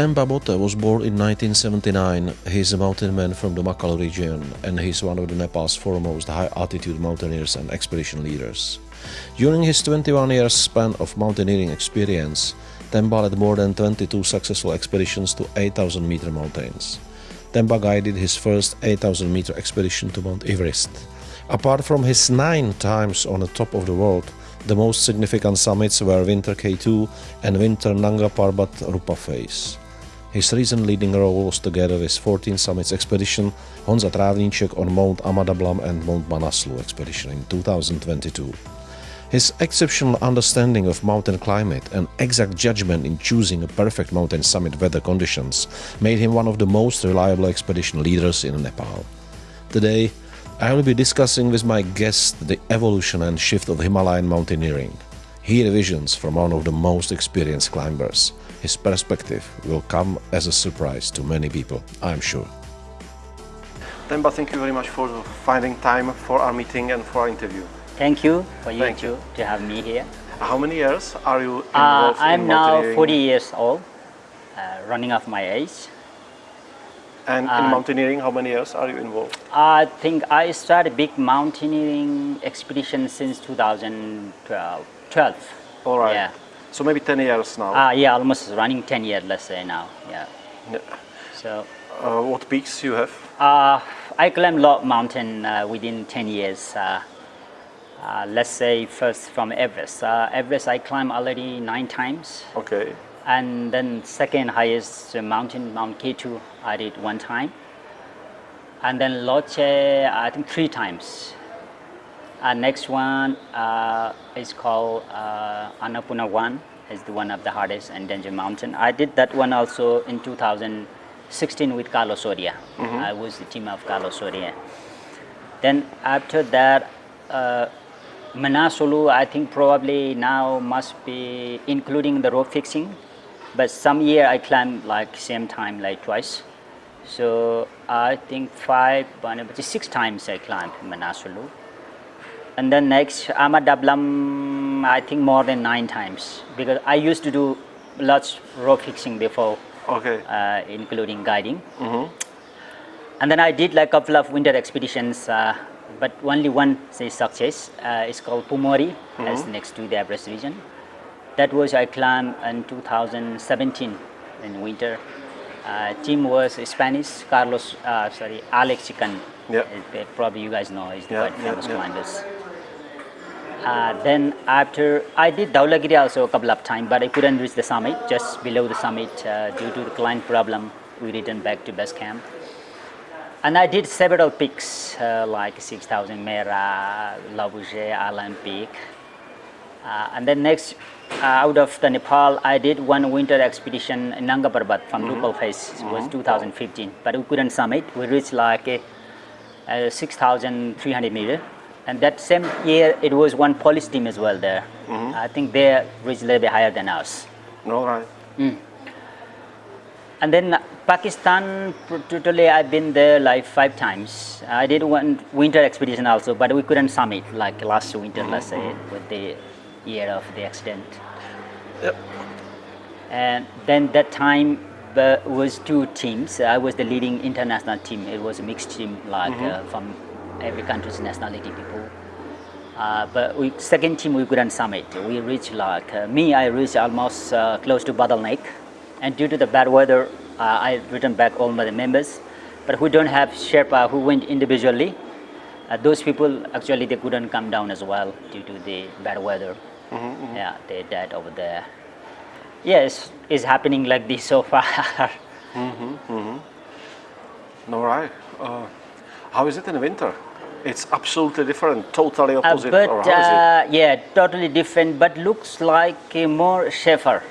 Themba Bote was born in 1979. He's a mountain man from the Makalu region and he's one of the Nepal's foremost high-altitude mountaineers and expedition leaders. During his 21 years span of mountaineering experience, Temba led more than 22 successful expeditions to 8,000 meter mountains. Temba guided his first 8,000 meter expedition to Mount Everest. Apart from his nine times on the top of the world, the most significant summits were Winter K2 and Winter Nanga Parbat Rupal Face. His recent leading role was together with 14 Summits expedition Honza Trávníček on Mount Ama Dablam and Mount Manaslu expedition in 2022. His exceptional understanding of mountain climate and exact judgment in choosing a perfect mountain summit weather conditions made him one of the most reliable expedition leaders in Nepal. Today, I will be discussing with my guest the evolution and shift of Himalayan mountaineering. Hear visions from one of the most experienced climbers. His perspective will come as a surprise to many people, I'm sure. Themba, thank you very much for finding time for our meeting and for our interview. Thank you for you, too, to have me here. How many years are you uh, involved uh, I'm in now 40 years old, uh, running off my age. And in uh, mountaineering, how many years are you involved? I think I started big mountaineering expedition since 2012. 12. All right. Yeah. So maybe 10 years now? Uh, yeah, almost running 10 years, let's say now. Yeah. yeah. So. Uh, what peaks you have? Uh, I climbed a lot mountain uh, within 10 years. Uh, uh, let's say first from Everest. Uh, Everest I climbed already nine times. Okay. And then second highest mountain, Mount K2, I did one time. And then Lhotse, I think three times. Uh, next one uh, is called uh, Annapurna 1, It's the one of the hardest and danger mountain. I did that one also in 2016 with Carlos Soria. Mm -hmm. I was the team of Carlos Soria. Then after that, uh, Manaslu, I think probably now must be including the rope fixing, but some year I climbed like same time like twice. So I think five, six times I climbed Manaslu. And then next Ama Dablam, I think more than nine times because I used to do lots rope fixing before, okay. Uh, including guiding. Mm -hmm. And then I did like a couple of winter expeditions uh, but only one say, success. Uh, it's called Pumori, mm -hmm. as next to the Everest region. That was I climbed in 2017 in winter. Uh, team was Spanish, Carlos, uh, sorry, Alex Txikon. Yeah. Probably you guys know, he's the yeah, famous yeah, climbers. Uh, then after, I did Dhaulagiri also a couple of times, but I couldn't reach the summit, just below the summit uh, due to the client problem. We returned back to base camp. And I did several peaks uh, like 6000 Mera, Lobuche, Olympic. Uh, and then next, uh, out of the Nepal, I did one winter expedition in Nanga Parbat from mm -hmm. Face. It was mm -hmm. 2015, but we couldn't summit. We reached like a 6,300 meter. And that same year, it was one Polish team as well there. Mm -hmm. I think they reached a little bit higher than us. All right. Mm. And then Pakistan, totally I've been there like five times. I did one winter expedition also, but we couldn't summit like last winter, let's say, with the year of the accident. Yep. And then that time uh, was two teams. I was the leading international team. It was a mixed team, like mm -hmm. uh, from every country's nationality people. Uh, but we second team we couldn't summit. We reached like uh, me. I reached almost uh, close to bottleneck and due to the bad weather, uh, I returned back all my members. But who don't have Sherpa who went individually, uh, those people actually they couldn't come down as well due to the bad weather. Mm -hmm, mm -hmm. Yeah, they died over there. Yes, it's happening like this so far. mm -hmm, All right. Uh, how is it in the winter? It's absolutely different, totally uh, opposite. but uh, yeah, totally different, but looks like more safer.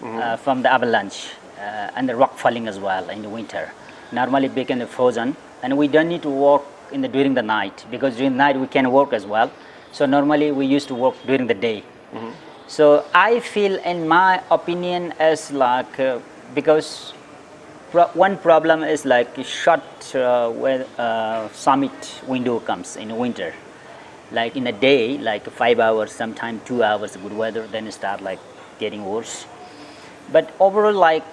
Mm -hmm. from the avalanche uh, and the rock falling as well in the winter. Normally big and frozen and we don't need to walk in the, during the night because during the night we can work as well. So normally we used to work during the day. Mm -hmm. So I feel in my opinion as like uh, because pro one problem is like short uh, where uh, summit window comes in winter. Like in a day, like five hours, sometimes two hours good weather, then it start like getting worse. But overall, like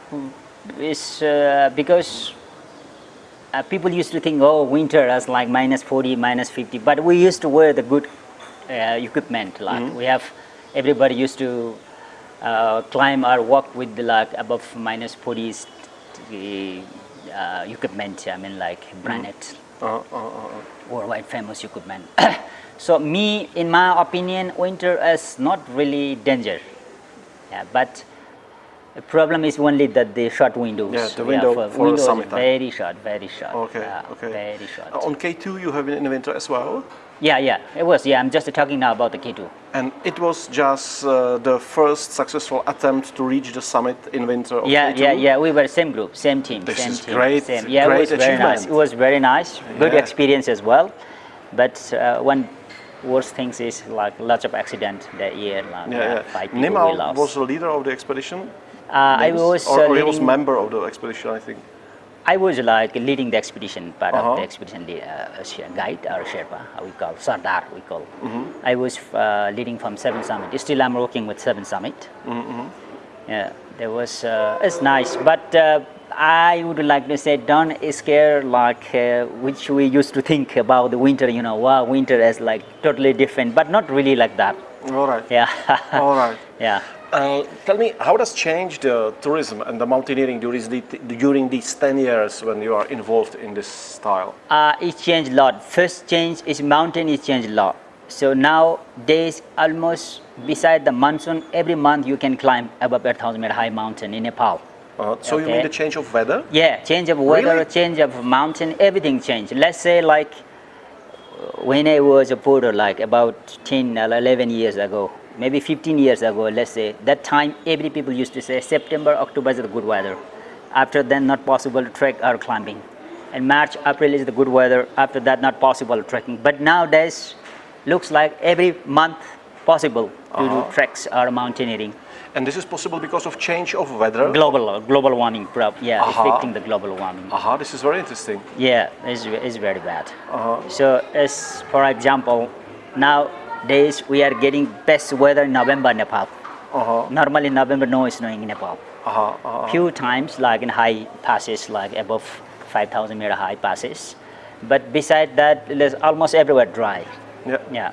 is uh, because uh, people used to think, oh, winter is like minus 40, minus 50, but we used to wear the good uh, equipment. Like Mm-hmm. we have, everybody used to uh, climb or walk with the, like above minus 40 's, uh, equipment. I mean, like branded uh, uh, uh. worldwide famous equipment. so me, in my opinion, winter is not really danger. Yeah, but the problem is only that the short windows. Yeah, the window for windows summertime. very short, very short. Okay, yeah, okay. Very short. Uh, on K2 you have been in the winter as well, yeah, yeah, it was. Yeah, I'm just talking now about the K2. and it was just uh, the first successful attempt to reach the summit in winter of Yeah, K2. yeah, yeah. We were same group, same team, This same is team. great- same. Yeah, great it was very nice. It was very nice. Good Yeah. experience as well. But uh, one worst things is like lots of accident that year. Like, Yeah, uh, yeah. five people we Nirmal was the leader of the expedition. Uh, I was or, uh, or he was member of the expedition, I think. I was like leading the expedition, part Uh-huh. of the expedition lead, uh, guide or Sherpa, we call Sardar. We call. Mm-hmm. I was uh, leading from Seven Summit. Still, I'm working with Seven Summit. Mm-hmm. Yeah, there was. Uh, it's nice, but uh, I would like to say, don't scare like uh, which we used to think about the winter. You know, wow, winter is like totally different, but not really like that. All right. Yeah. All right. yeah. Uh, tell me, how does change the tourism and the mountaineering during, the, during these 10 years when you are involved in this style? Uh, it changed a lot. First change is mountain it changed a lot. So nowadays almost beside the monsoon, every month you can climb above 8,000 meter high mountain in Nepal. Uh, so you mean the change of weather? Yeah, change of weather, Really? change of mountain, everything changed. Let's say like uh, when I was a porter, like about 10 or 11 years ago, maybe 15 years ago, let's say, that time every people used to say September, October is the good weather. After then, not possible to trek or climbing. And March, April is the good weather. After that, not possible trekking. But nowadays, looks like every month possible to Uh-huh. do treks or mountaineering. And this is possible because of change of weather? Global, global warming, yeah, Uh-huh. affecting the global warming. Aha, this is very interesting. Yeah, it's, it's very bad. Uh-huh. So, as for example, nowadays we are getting best weather in November, Nepal. Uh-huh. Normally, November no snowing in Nepal. Aha, aha. Few times, like in high passes, like above 5,000 meter high passes. But beside that, there's almost everywhere dry. Yeah. Yeah.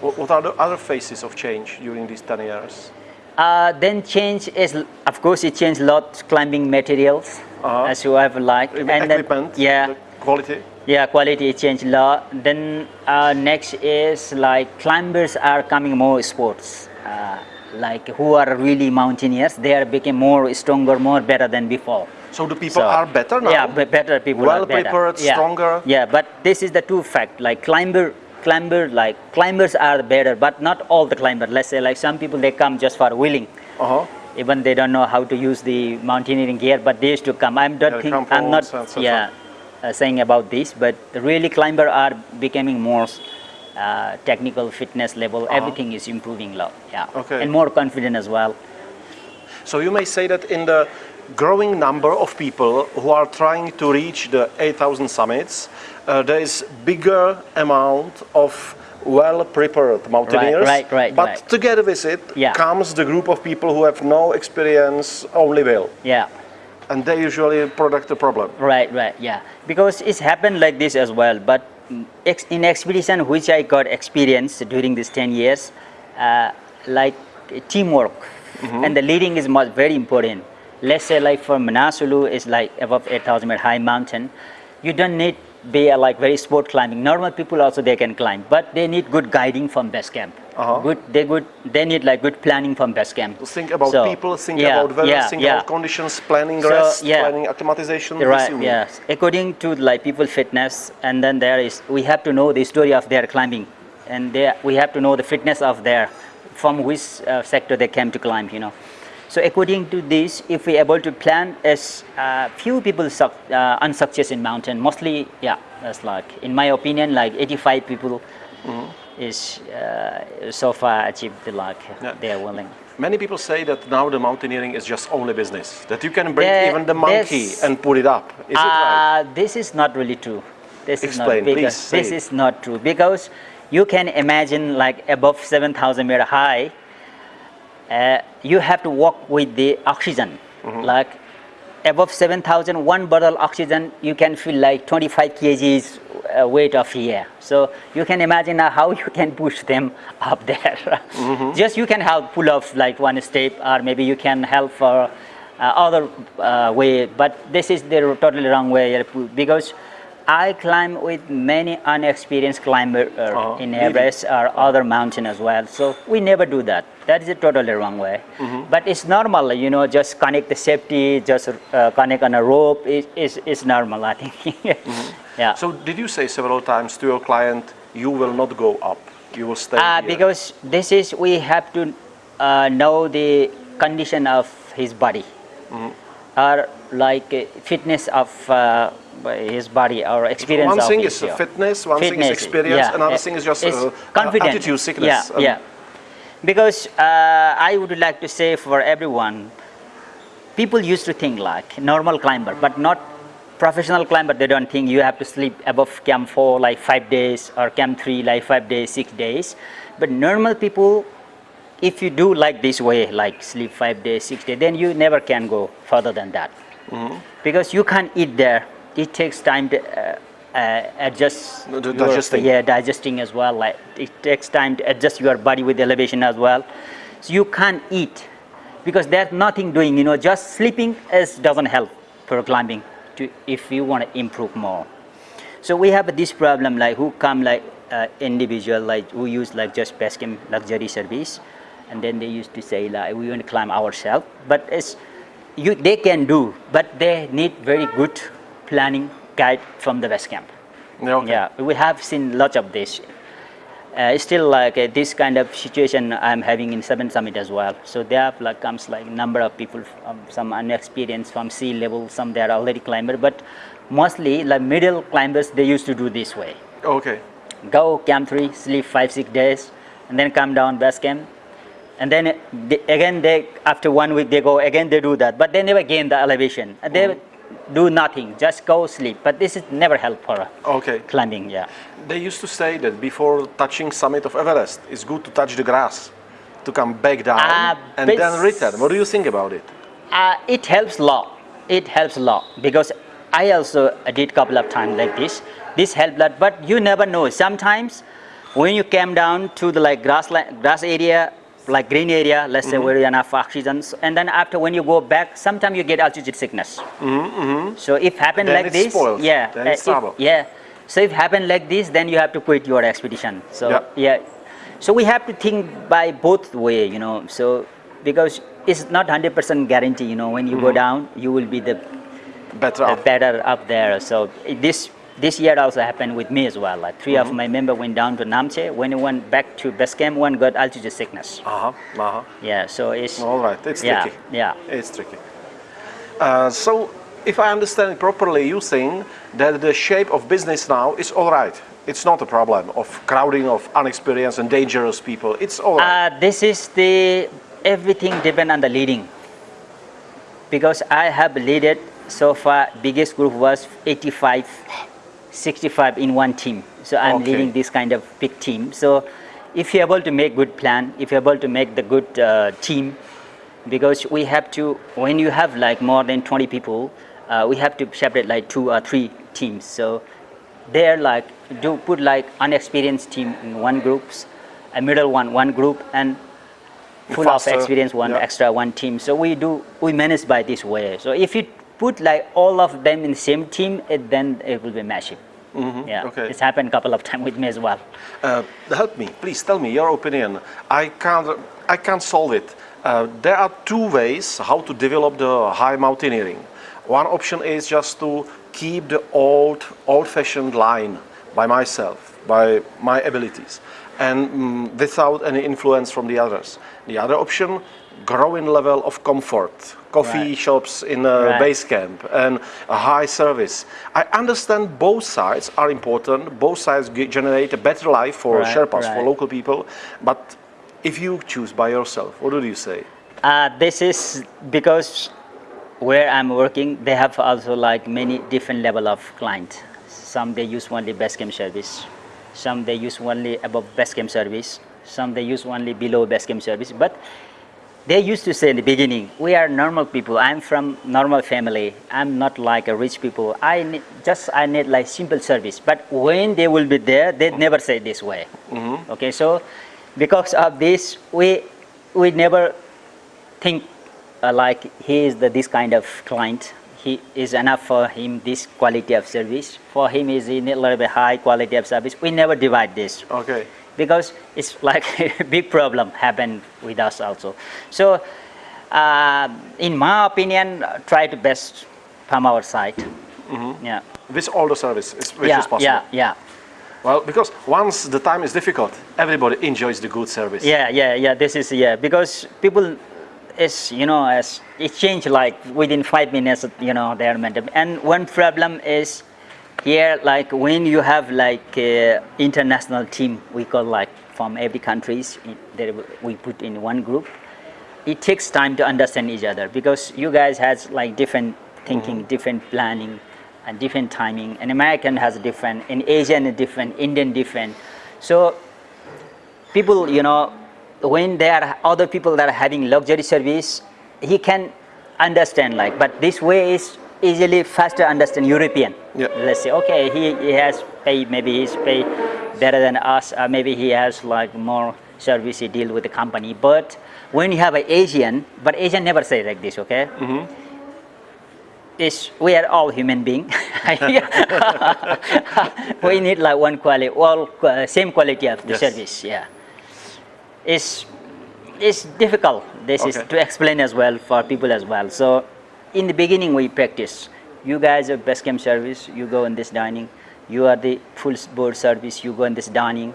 What are the other phases of change during these 10 years? Uh, then change is, of course, it changed a lot climbing materials, Uh-huh. as you have liked. I mean, then, Equipment? yeah. the Quality? Yeah, quality change a lot. Then uh, next is like climbers are coming more sports. Uh, like who are really mountaineers, they are becoming more stronger, more better than before. So the people So- are better now? Yeah, better people Well are better. prepared, yeah. stronger? Yeah, but this is the two fact. Like climber, climber, like climbers are better, but not all the climber. Let's say like some people they come just for wheeling. Uh-huh. Even they don't know how to use the mountaineering gear, but they used to come. I'm not Yeah, think, I'm not yeah uh, saying about this, but really climber are becoming more uh, technical fitness level. Everything is improving a lot. Yeah. Okay. and more confident as well. So you may say that in the growing number of people who are trying to reach the 8,000 summits, uh, there is bigger amount of well-prepared mountaineers. right, right, But right. together with it Yeah. comes the group of people who have no experience, only will, Yeah. And they usually product a problem. Right, right, yeah. Because it's happened like this as well. But mm, in expedition, which I got experience during these 10 years, uh, like teamwork and the leading is much, very important. Let's say like for Manaslu is like above 8,000 meter high mountain. You don't need be uh, like very sport climbing. Normal people also they can climb, but they need good guiding from base camp. Uh-huh. Good, they good, they need like good planning from base camp. Think about So, people, think yeah, about weather, yeah, think yeah. about conditions, planning So, rest, planning acclimatization. Right, yes. According to like people fitness, and then there is, we have to know the story of their climbing, and they, we have to know the fitness of their, from which uh, sector they came to climb, you know. So according to this, if we're able to plan, as uh, few people suc uh, unsuccess in mountain, mostly, yeah, that's like, in my opinion, like 85 people is uh, so far achieved the like Yeah. they are willing. Many people say that now the mountaineering is just only business. That you can bring There- even the monkey and put it up. Is it right? Uh, This is not really true. This is not because please, this is not true because you can imagine like above 7,000 meter high, you have to walk with the oxygen. Mm-hmm. Like above 7,000, one bottle oxygen, you can feel like 25 kgs uh, weight of air. So you can imagine how you can push them up there. Mm -hmm. Just you can help pull off like one step or maybe you can help for uh, other uh, way, but this is the totally wrong way because I climb with many unexperienced climbers uh, oh, in Everest or other mountain as well. So we never do that. That is a totally wrong way. Mm -hmm. But it's normal, you know, just connect the safety, just uh, connect on a rope is is, is normal, I think. mm -hmm. Yeah. So did you say several times to your client, you will not go up, you will stay uh, Because this is, we have to uh, know the condition of his body. Mm -hmm. Or like uh, fitness of uh, his body or experience one thing is fitness one fitness, thing is experience yeah, another thing is just uh, confidence. altitude sickness yeah, um, yeah. because uh, I would like to say for everyone people used to think like normal climber but not professional climber they don't think you have to sleep above camp 4 like 5 days or camp 3 like 5 days 6 days but normal people if you do like this way like sleep 5 days 6 days then you never can go further than that. Mm -hmm. because you can't eat there. It takes time to uh, uh, adjust no, digesting. Your, yeah digesting as well. Like it takes time to adjust your body with elevation as well. So you can't eat because there's nothing doing you know just sleeping is doesn't help for climbing to if you want to improve more. So we have this problem like who come like uh, individual like who use like just Basecamp luxury service and then they used to say like we want to climb ourselves but it's you they can do but they need very good planning guide from the Basecamp. Okay. Yeah, we have seen lots of this. Uh, still like uh, this kind of situation I'm having in Seven Summit as well. So there like comes like number of people, um, some unexperienced from sea level, some they are already climber, but mostly like middle climbers they used to do this way. Okay. Go camp three, sleep five six days, and then come down Basecamp, and then they, again they after one week they go again they do that, but they never gain the elevation. They mm do nothing, just go sleep. But this is never help for okay. climbing, yeah. They used to say that before touching summit of Everest, it's good to touch the grass, to come back down uh, and then return. What do you think about it? Uh, it helps a lot. It helps a lot because I also did couple of times like this. This helped a lot, but you never know. Sometimes when you came down to the like grass, grass area, like green area, let's mm -hmm. say mm-hmm. where you enough oxygen, and then after when you go back, sometimes you get altitude sickness. Mm -hmm. So if happen then like this, spoiled. yeah, then it's uh, if, yeah. So if happen like this, then you have to quit your expedition. So yeah. yeah. So we have to think by both way, you know. So because it's not 100% guarantee, you know, when you mm -hmm. go mm-hmm. down, you will be the better up. better up there. So this this year also happened with me as well. Like 3 mm -hmm. of mm-hmm. my members went down to Namche. When he went back to Basecamp, one got altitude sickness. Uh-huh, uh-huh. Yeah, so it's... All right, it's yeah, tricky. Yeah. It's tricky. Uh, so, if I understand it properly, you think that the shape of business now is all right. It's not a problem of crowding of unexperienced and dangerous people. It's all right. Uh, this is the... Everything depend on the leading. Because I have leaded so far, biggest group was 85 65 in one team. So I'm okay. leading this kind of big team. So if you're able to make good plan, if you're able to make the good uh, team, because we have to, when you have like more than 20 people, uh, we have to separate like two or three teams. So they're like, do put like unexperienced team in one groups, a middle one, one group, and full Faster. of experience, one yeah. extra, one team. So we do, we manage by this way. So if you put like all of them in the same team, it, then it will be massive. Mm -hmm. Yeah, okay. it's happened a couple of times with me as well. Uh, help me, please tell me your opinion. I can't, I can't solve it. Uh, there are two ways how to develop the high mountaineering. One option is just to keep the old, old-fashioned line by myself, by my abilities, and mm, without any influence from the others. The other option, growing level of comfort, coffee right. shops in a right. Basecamp and a high service. I understand both sides are important, both sides generate a better life for right, Sherpas, for local people, but if you choose by yourself, what do you say? Uh, this is because where I'm working, they have also like many different level of client. Some they use only Basecamp service, some they use only above Basecamp service, some they use only below Basecamp service, but they used to say in the beginning, we are normal people. I'm from normal family. I'm not like a rich people. I need, just I need like simple service. But when they will be there, they never say this way. Okay, so because of this, we we never think uh, like he is the this kind of client. He is enough for him this quality of service. For him is in a little bit high quality of service. We never divide this Okay. Because it's like a big problem happened with us also. So, uh, in my opinion, try to best from our side. Yeah. With all the service, which yeah, is possible. yeah, yeah, Well, because once the time is difficult, everybody enjoys the good service. yeah, yeah, yeah. This is yeah because people is you know as it changed like within five minutes you know their mental and one problem is here like when you have like uh, international team we call like from every countries that we put in one group it takes time to understand each other because you guys has like different thinking different planning and different timing and american has different in asian is different indian different. So people you know when there are other people that are having luxury service he can understand like but this way is easily faster understand european Yeah. let's say okay he, he has pay maybe he's pay better than us or maybe he has like more service he deal with the company but when you have an asian but asian never say like this okay mm-hmm. is we are all human being. we need like one quality, all qua- same quality of the Yes. service. Yeah, it's it's difficult. This is to explain as well for people as well. So in the beginning we practice. You guys are best camp service. You go in this dining. You are the full board service. You go in this dining.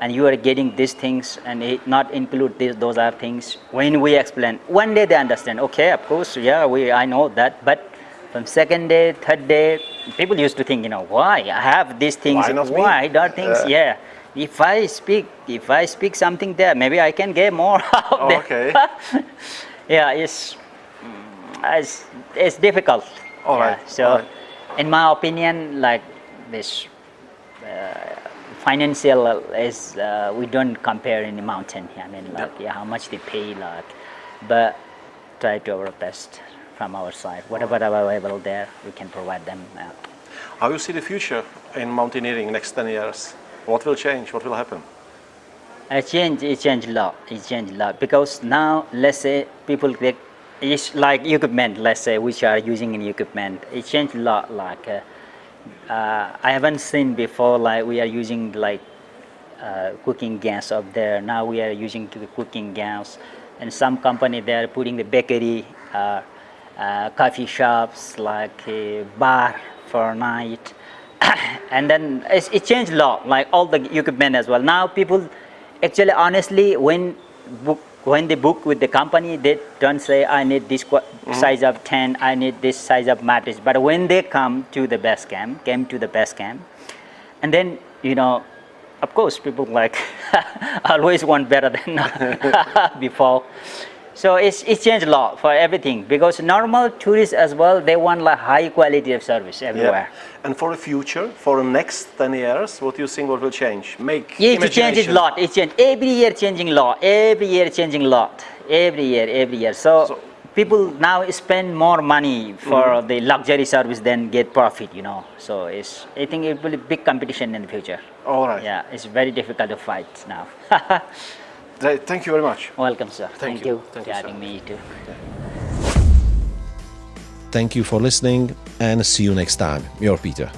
And you are getting these things and it not include this, those are things. When we explain, one day they understand. Okay, of course, yeah, we I know that. But from second day, third day, people used to think, you know, why I have these things? Why not? Why things? Yeah. Yeah. If I speak, if I speak something there, maybe I can get more out oh, there. Okay. yeah, it's, it's it's difficult. All yeah. right, So, all right. in my opinion, like this uh, financial is uh, we don't compare in the mountain. I mean, like yeah, how much they pay, like, but try to our best from our side. Whatever available there, we can provide them. Uh, How you see the future in mountaineering next 10 years? What will change? What will happen? It changed, it changed a lot. It changed a lot because now, let's say, people they, it's like equipment. Let's say which are using in equipment. It changed a lot. Like uh, uh, I haven't seen before. Like we are using like uh, cooking gas up there. Now we are using the cooking gas, and some company they are putting the bakery, uh, uh, coffee shops, like a bar for night, and then it changed a lot. Like all the equipment as well. Now people, actually, honestly, when book when they book with the company, they don't say I need this qua- mm-hmm. size of tent, I need this size of mattress. But when they come to the best camp, came to the best camp, and then you know of course people like always want better than before so it's, it's changed a lot for everything because normal tourists as well they want like high quality of service everywhere. Yeah. And for the future, for the next 10 years, what do you think what will change? Make yeah it changes a lot. It change every year changing a lot. Every year changing a lot. Every year every year. So, So- people now spend more money for mm-hmm. the luxury service than get profit you know. So it's i think it will be big competition in the future. All right. yeah it's very difficult to fight now Th- Thank you very much. Welcome, sir. Thank, you. you, Thank for you, sir. having me too. Thank you for listening and see you next time. Your Peter.